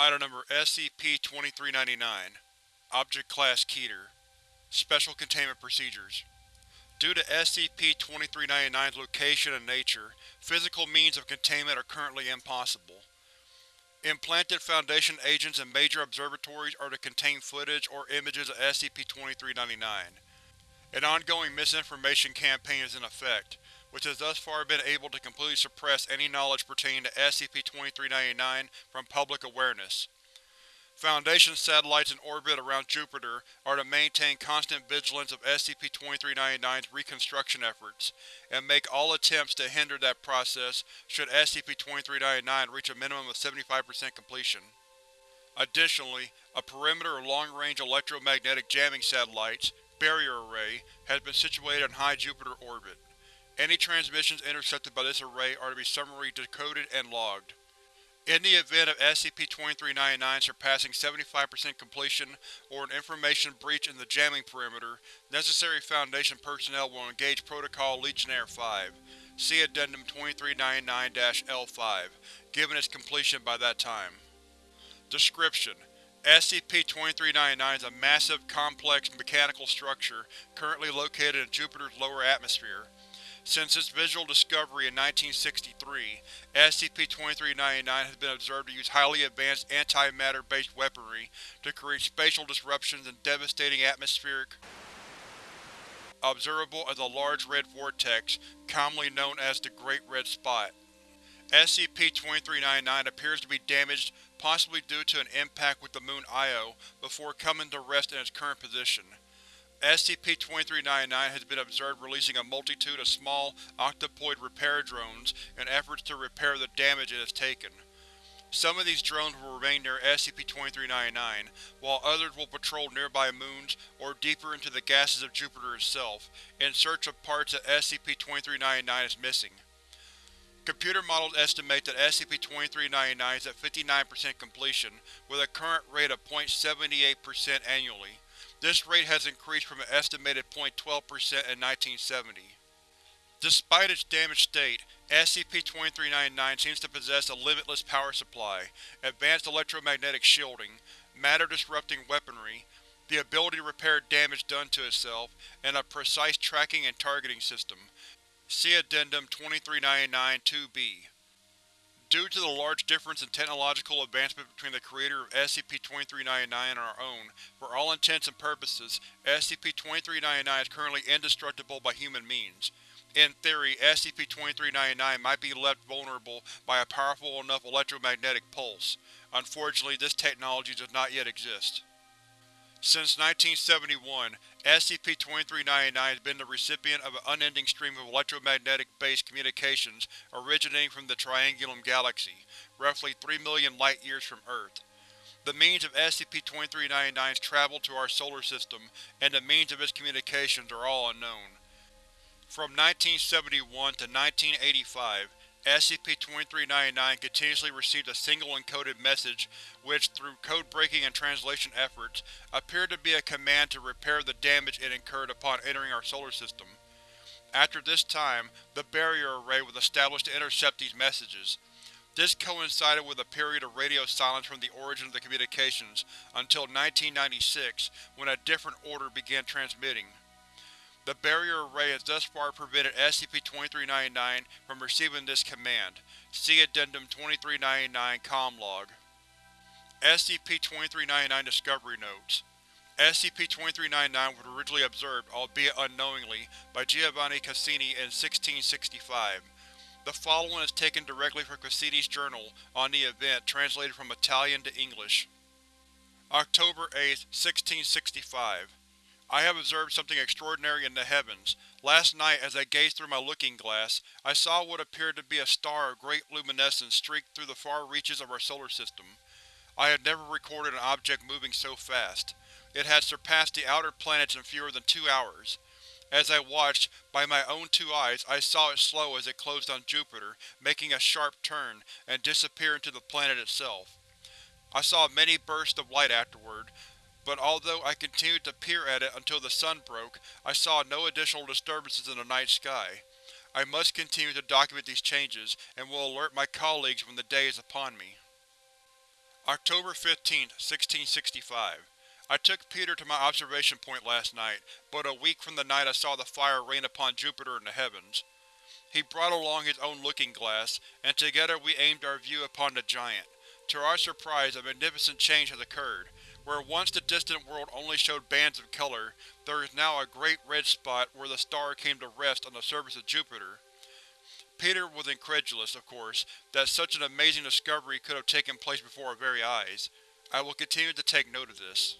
Item Number SCP-2399 Object Class Keter Special Containment Procedures Due to SCP-2399's location and nature, physical means of containment are currently impossible. Implanted Foundation agents in major observatories are to contain footage or images of SCP-2399. An ongoing misinformation campaign is in effect, which has thus far been able to completely suppress any knowledge pertaining to SCP-2399 from public awareness. Foundation satellites in orbit around Jupiter are to maintain constant vigilance of SCP-2399's reconstruction efforts, and make all attempts to hinder that process should SCP-2399 reach a minimum of 75% completion. Additionally, a perimeter of long-range electromagnetic jamming satellites, Barrier Array, has been situated in high Jupiter orbit. Any transmissions intercepted by this array are to be summarily decoded and logged. In the event of SCP-2399 surpassing 75% completion or an information breach in the jamming perimeter, necessary Foundation personnel will engage Protocol Legionnaire 5 see Addendum 2399-L5, given its completion by that time. Description: SCP-2399 is a massive, complex mechanical structure currently located in Jupiter's lower atmosphere. Since its visual discovery in 1963, SCP-2399 has been observed to use highly advanced antimatter-based weaponry to create spatial disruptions and devastating atmospheric observable as a large red vortex, commonly known as the Great Red Spot. SCP-2399 appears to be damaged, possibly due to an impact with the moon Io, before coming to rest in its current position. SCP-2399 has been observed releasing a multitude of small, octopoid repair drones in efforts to repair the damage it has taken. Some of these drones will remain near SCP-2399, while others will patrol nearby moons or deeper into the gases of Jupiter itself, in search of parts that SCP-2399 is missing. Computer models estimate that SCP-2399 is at 59% completion, with a current rate of 0.78% annually. This rate has increased from an estimated 0.12% in 1970. Despite its damaged state, SCP-2399 seems to possess a limitless power supply, advanced electromagnetic shielding, matter-disrupting weaponry, the ability to repair damage done to itself, and a precise tracking and targeting system. See Addendum 2399-2-B. Due to the large difference in technological advancement between the creator of SCP-2399 and our own, for all intents and purposes, SCP-2399 is currently indestructible by human means. In theory, SCP-2399 might be left vulnerable by a powerful enough electromagnetic pulse. Unfortunately, this technology does not yet exist. Since 1971, SCP-2399 has been the recipient of an unending stream of electromagnetic-based communications originating from the Triangulum Galaxy, roughly 3 million light-years from Earth. The means of SCP-2399's travel to our solar system and the means of its communications are all unknown. From 1971 to 1985, SCP-2399 continuously received a single encoded message which, through code-breaking and translation efforts, appeared to be a command to repair the damage it incurred upon entering our solar system. After this time, the Barrier Array was established to intercept these messages. This coincided with a period of radio silence from the origin of the communications until 1996, when a different order began transmitting. The Barrier Array has thus far prevented SCP-2399 from receiving this command. See Addendum 2399 Com Log. SCP-2399 Discovery Notes SCP-2399 was originally observed, albeit unknowingly, by Giovanni Cassini in 1665. The following is taken directly from Cassini's journal on the event, translated from Italian to English. October 8, 1665 I have observed something extraordinary in the heavens. Last night, as I gazed through my looking-glass, I saw what appeared to be a star of great luminescence streak through the far reaches of our solar system. I had never recorded an object moving so fast. It had surpassed the outer planets in fewer than two hours. As I watched, by my own two eyes, I saw it slow as it closed on Jupiter, making a sharp turn, and disappear into the planet itself. I saw many bursts of light afterward, but although I continued to peer at it until the sun broke, I saw no additional disturbances in the night sky. I must continue to document these changes, and will alert my colleagues when the day is upon me. October 15, 1665. I took Peter to my observation point last night, but a week from the night I saw the fire rain upon Jupiter in the heavens. He brought along his own looking glass, and together we aimed our view upon the giant. To our surprise, a magnificent change has occurred. Where once the distant world only showed bands of color, there is now a great red spot where the star came to rest on the surface of Jupiter. Peter was incredulous, of course, that such an amazing discovery could have taken place before our very eyes. I will continue to take note of this.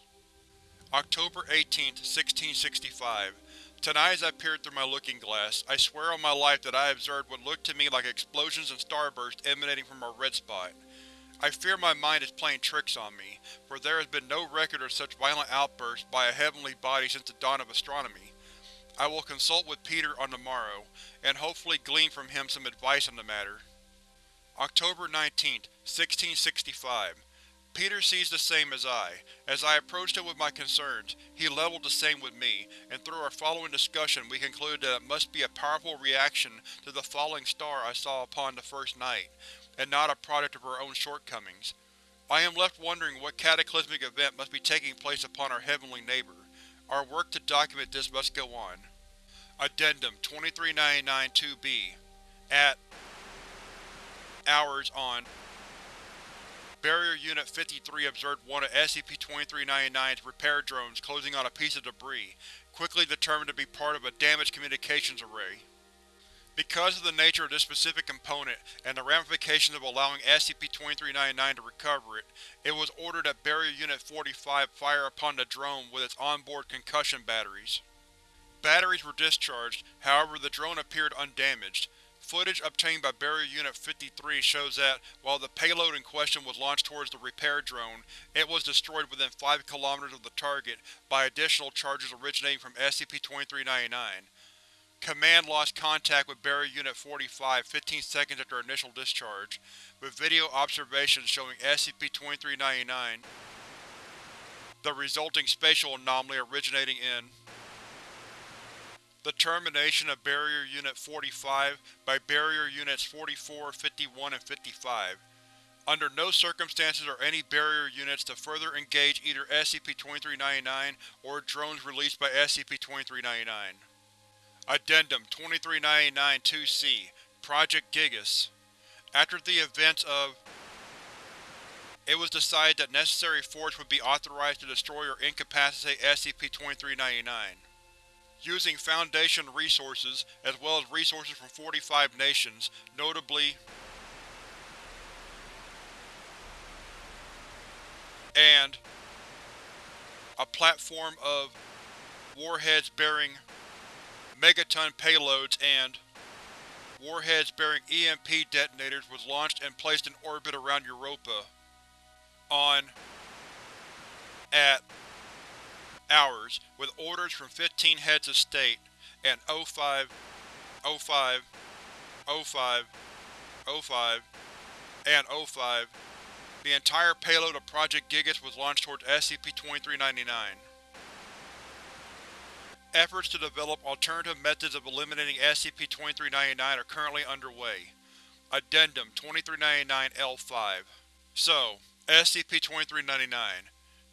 October 18, 1665. Tonight as I peered through my looking glass, I swear on my life that I observed what looked to me like explosions and starbursts emanating from our red spot. I fear my mind is playing tricks on me, for there has been no record of such violent outbursts by a heavenly body since the dawn of astronomy. I will consult with Peter on the morrow, and hopefully glean from him some advice on the matter. October 19, 1665. Peter sees the same as I. As I approached him with my concerns, he leveled the same with me, and through our following discussion we concluded that it must be a powerful reaction to the falling star I saw upon the first night, and not a product of our own shortcomings. I am left wondering what cataclysmic event must be taking place upon our heavenly neighbor. Our work to document this must go on. Addendum 2399-2B At Hours on Barrier Unit 53 observed one of SCP-2399's repair drones closing on a piece of debris, quickly determined to be part of a damaged communications array. Because of the nature of this specific component and the ramifications of allowing SCP-2399 to recover it, it was ordered that Barrier Unit 45 fire upon the drone with its onboard concussion batteries. Batteries were discharged, however the drone appeared undamaged. Footage obtained by Barrier Unit 53 shows that, while the payload in question was launched towards the repair drone, it was destroyed within 5 km of the target by additional charges originating from SCP-2399. Command lost contact with Barrier Unit 45 15 seconds after initial discharge, with video observations showing SCP-2399, the resulting spatial anomaly originating in the termination of Barrier Unit 45 by Barrier Units 44, 51, and 55. Under no circumstances are any Barrier Units to further engage either SCP-2399 or drones released by SCP-2399. Addendum 2399-2C Project Gigas After the events of it was decided that necessary force would be authorized to destroy or incapacitate SCP-2399. Using Foundation resources, as well as resources from 45 nations, notably and a platform of warheads bearing megaton payloads and warheads bearing EMP detonators was launched and placed in orbit around Europa. On at hours, with orders from 15 heads of state, and 05, 05, 05, 05, and 05, the entire payload of Project Gigas was launched towards SCP-2399. Efforts to develop alternative methods of eliminating SCP-2399 are currently underway. Addendum 2399-L5 So, SCP-2399.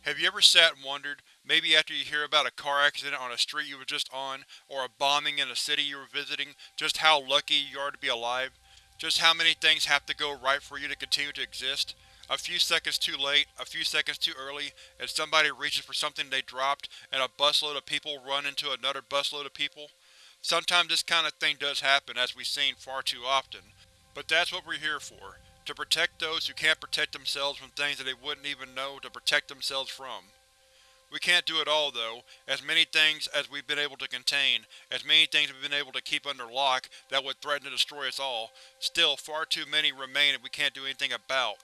Have you ever sat and wondered, maybe after you hear about a car accident on a street you were just on, or a bombing in a city you were visiting, just how lucky you are to be alive? Just how many things have to go right for you to continue to exist? A few seconds too late, a few seconds too early, and somebody reaches for something they dropped, and a busload of people run into another busload of people? Sometimes this kind of thing does happen, as we've seen far too often. But that's what we're here for, to protect those who can't protect themselves from things that they wouldn't even know to protect themselves from. We can't do it all, though, as many things as we've been able to contain, as many things we've been able to keep under lock that would threaten to destroy us all, still far too many remain that we can't do anything about.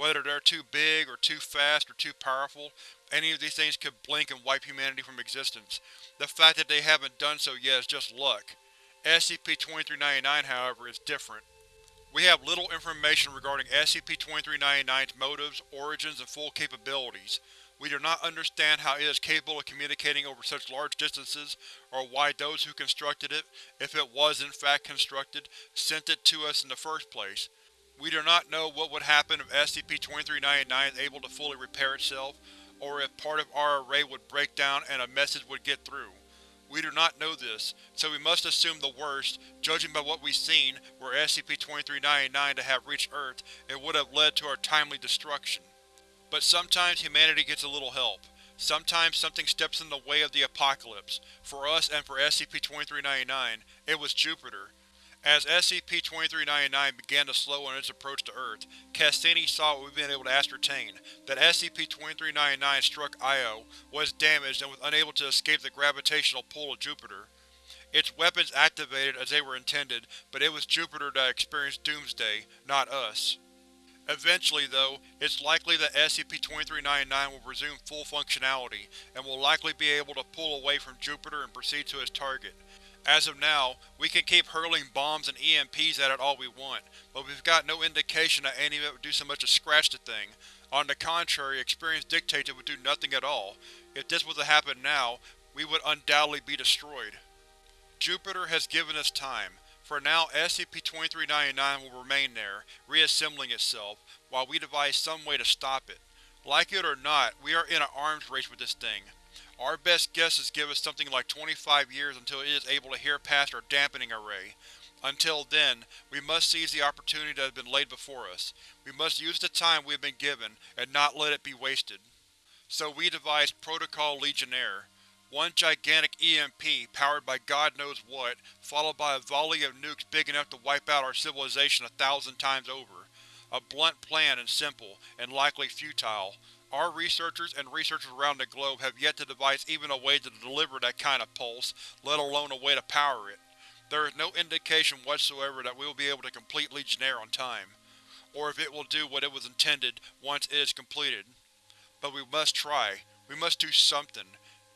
Whether they're too big, or too fast, or too powerful, any of these things could blink and wipe humanity from existence. The fact that they haven't done so yet is just luck. SCP-2399, however, is different. We have little information regarding SCP-2399's motives, origins, and full capabilities. We do not understand how it is capable of communicating over such large distances, or why those who constructed it, if it was in fact constructed, sent it to us in the first place. We do not know what would happen if SCP-2399 is able to fully repair itself, or if part of our array would break down and a message would get through. We do not know this, so we must assume the worst. Judging by what we've seen, were SCP-2399 to have reached Earth, it would have led to our timely destruction. But sometimes humanity gets a little help. Sometimes something steps in the way of the apocalypse. For us and for SCP-2399, it was Jupiter. As SCP-2399 began to slow on its approach to Earth, Cassini saw what we've been able to ascertain, that SCP-2399 struck Io, was damaged and was unable to escape the gravitational pull of Jupiter. Its weapons activated as they were intended, but it was Jupiter that experienced Doomsday, not us. Eventually, though, it's likely that SCP-2399 will resume full functionality, and will likely be able to pull away from Jupiter and proceed to its target. As of now, we can keep hurling bombs and EMPs at it all we want, but we've got no indication that any of it would do so much as scratch the thing. On the contrary, experience dictates it would do nothing at all. If this was to happen now, we would undoubtedly be destroyed. Jupiter has given us time. For now, SCP-2399 will remain there, reassembling itself, while we devise some way to stop it. Like it or not, we are in an arms race with this thing. Our best guesses give us something like 25 years until it is able to hear past our dampening array. Until then, we must seize the opportunity that has been laid before us. We must use the time we have been given, and not let it be wasted. So we devised Protocol Legionnaire. One gigantic EMP, powered by god knows what, followed by a volley of nukes big enough to wipe out our civilization a thousand times over. A blunt plan and simple, and likely futile. Our researchers and researchers around the globe have yet to devise even a way to deliver that kind of pulse, let alone a way to power it. There is no indication whatsoever that we will be able to complete Legionnaire on time, or if it will do what it was intended once it is completed. But we must try. We must do something.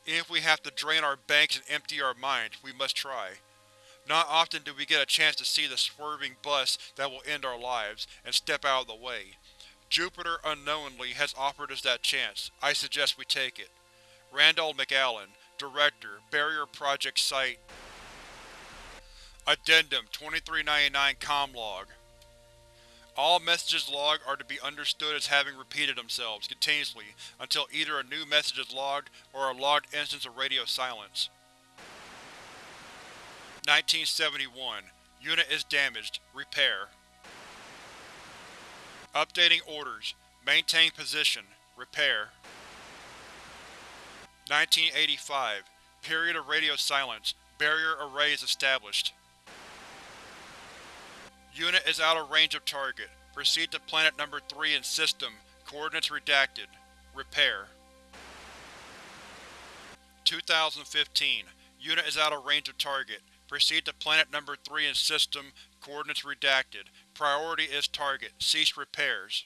Even if we have to drain our banks and empty our minds, we must try. Not often do we get a chance to see the swerving bus that will end our lives, and step out of the way. Jupiter, unknowingly, has offered us that chance. I suggest we take it. Randall McAllen, Director, Barrier Project Site Addendum 2399 Comlog All messages logged are to be understood as having repeated themselves, continuously, until either a new message is logged, or a logged instance of radio silence. 1971. Unit is damaged. Repair. Updating orders. Maintain position. Repair. 1985. Period of radio silence. Barrier array is established. Unit is out of range of target. Proceed to Planet Number 3 in System. Coordinates redacted. Repair. 2015. Unit is out of range of target. Proceed to Planet Number 3 in System. Coordinates redacted. Priority is target. Cease repairs.